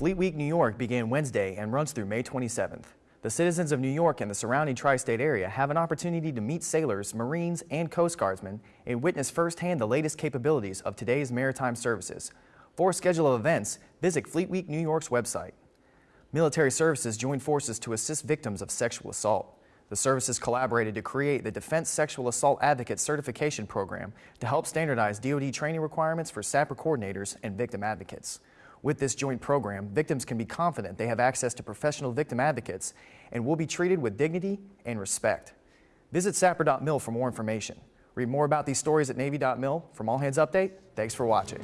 Fleet Week New York began Wednesday and runs through May 27th. The citizens of New York and the surrounding tri-state area have an opportunity to meet sailors, Marines, and Coast Guardsmen and witness firsthand the latest capabilities of today's maritime services. For a schedule of events, visit Fleet Week New York's website. Military services joined forces to assist victims of sexual assault. The services collaborated to create the Defense Sexual Assault Advocate Certification Program to help standardize DoD training requirements for SAPR coordinators and victim advocates. With this joint program, victims can be confident they have access to professional victim advocates and will be treated with dignity and respect. Visit sapr.mil for more information. Read more about these stories at Navy.mil. From All Hands Update, thanks for watching.